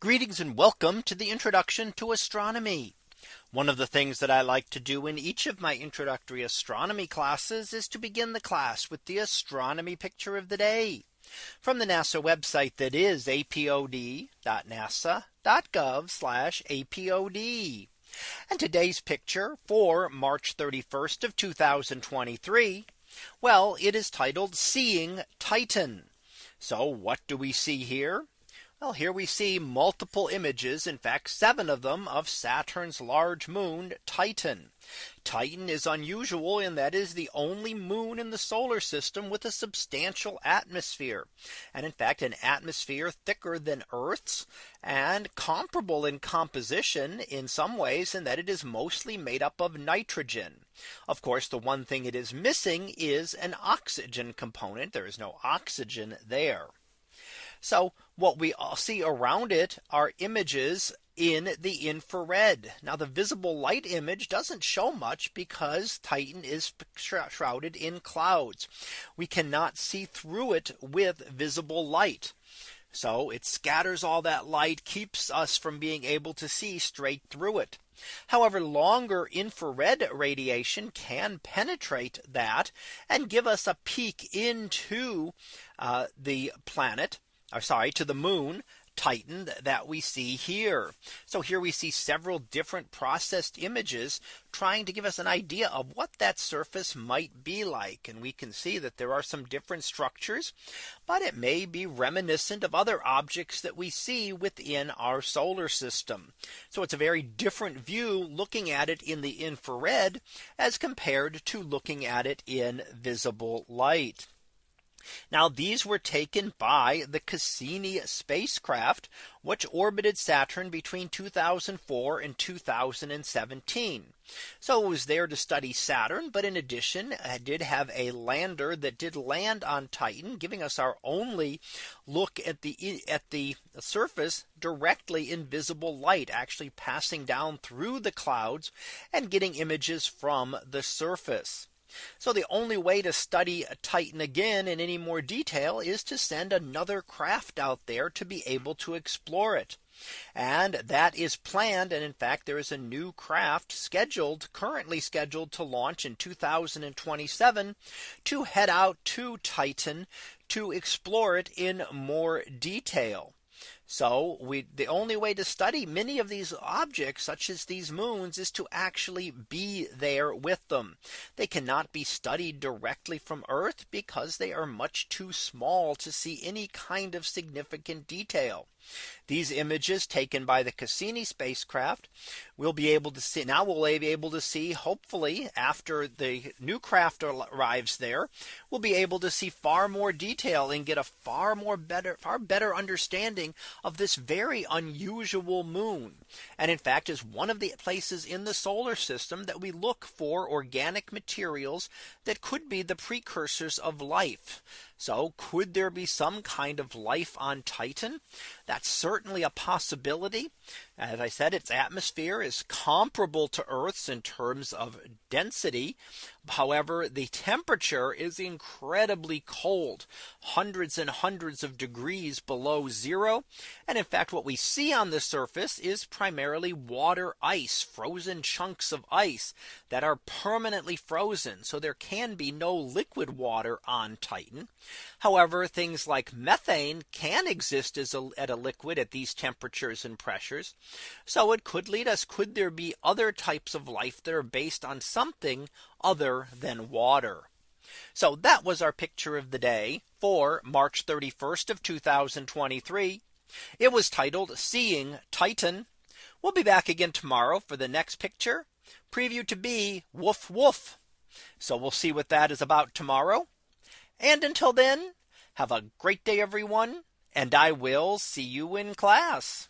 Greetings and welcome to the introduction to astronomy. One of the things that I like to do in each of my introductory astronomy classes is to begin the class with the astronomy picture of the day from the NASA website that is apod.nasa.gov apod. And today's picture for March 31st of 2023. Well, it is titled Seeing Titan. So what do we see here? Well, here we see multiple images, in fact, seven of them of Saturn's large moon Titan. Titan is unusual in that is the only moon in the solar system with a substantial atmosphere. And in fact, an atmosphere thicker than Earth's and comparable in composition in some ways in that it is mostly made up of nitrogen. Of course, the one thing it is missing is an oxygen component. There is no oxygen there. So what we all see around it are images in the infrared. Now the visible light image doesn't show much because Titan is shrouded in clouds. We cannot see through it with visible light. So it scatters all that light keeps us from being able to see straight through it. However, longer infrared radiation can penetrate that and give us a peek into uh, the planet or sorry, to the moon Titan that we see here. So here we see several different processed images trying to give us an idea of what that surface might be like. And we can see that there are some different structures, but it may be reminiscent of other objects that we see within our solar system. So it's a very different view looking at it in the infrared as compared to looking at it in visible light. Now these were taken by the Cassini spacecraft, which orbited Saturn between 2004 and 2017. So it was there to study Saturn. But in addition, it did have a lander that did land on Titan, giving us our only look at the at the surface directly in visible light, actually passing down through the clouds and getting images from the surface. So the only way to study Titan again in any more detail is to send another craft out there to be able to explore it. And that is planned. And in fact, there is a new craft scheduled currently scheduled to launch in 2027 to head out to Titan to explore it in more detail. So we the only way to study many of these objects such as these moons is to actually be there with them. They cannot be studied directly from Earth because they are much too small to see any kind of significant detail. These images taken by the Cassini spacecraft we'll be able to see now we'll be able to see hopefully after the new craft arrives there we'll be able to see far more detail and get a far more better far better understanding of this very unusual moon and in fact is one of the places in the solar system that we look for organic materials that could be the precursors of life so could there be some kind of life on Titan? That's certainly a possibility. As I said, its atmosphere is comparable to Earth's in terms of density. However, the temperature is incredibly cold, hundreds and hundreds of degrees below zero. And in fact, what we see on the surface is primarily water ice, frozen chunks of ice that are permanently frozen. So there can be no liquid water on Titan. However, things like methane can exist as a, at a liquid at these temperatures and pressures. So it could lead us could there be other types of life that are based on something other than water. So that was our picture of the day for March 31st of 2023. It was titled Seeing Titan. We'll be back again tomorrow for the next picture preview to be woof woof. So we'll see what that is about tomorrow. And until then, have a great day, everyone. And I will see you in class.